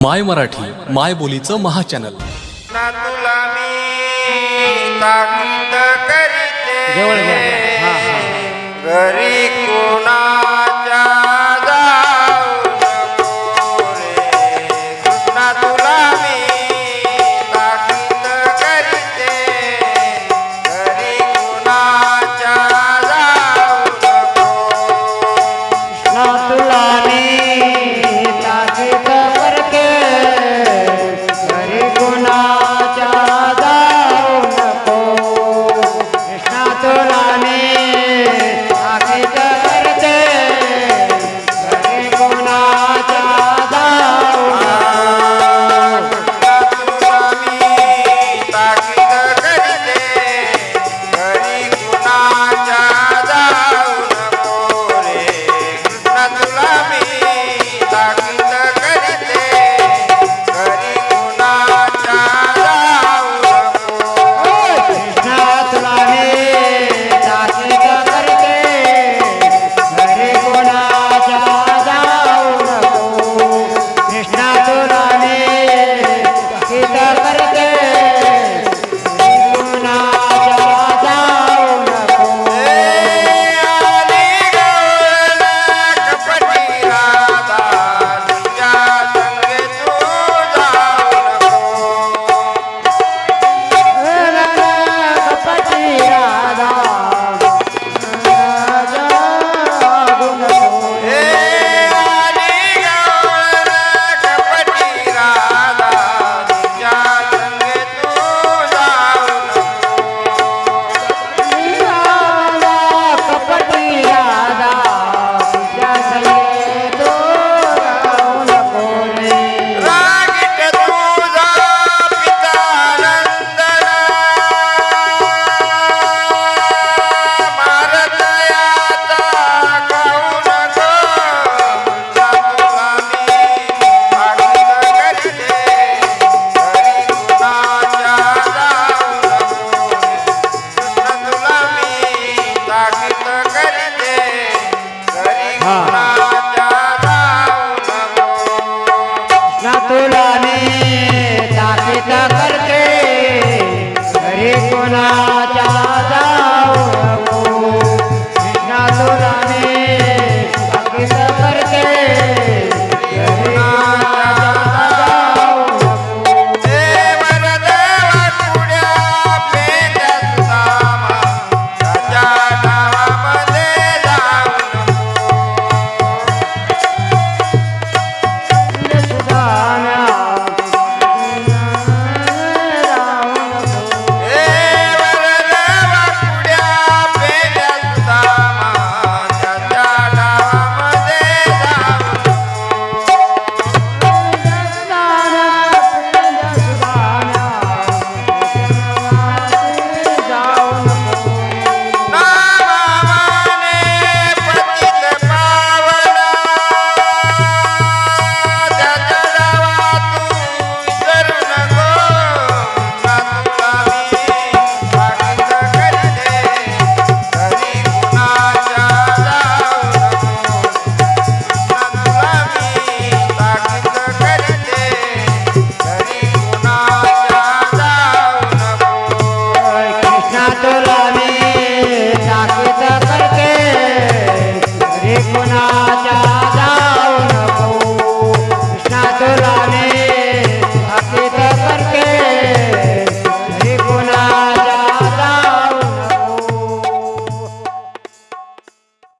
माय मराठी माय बोलीचं महाचॅनल. चॅनल करी हा, कोणा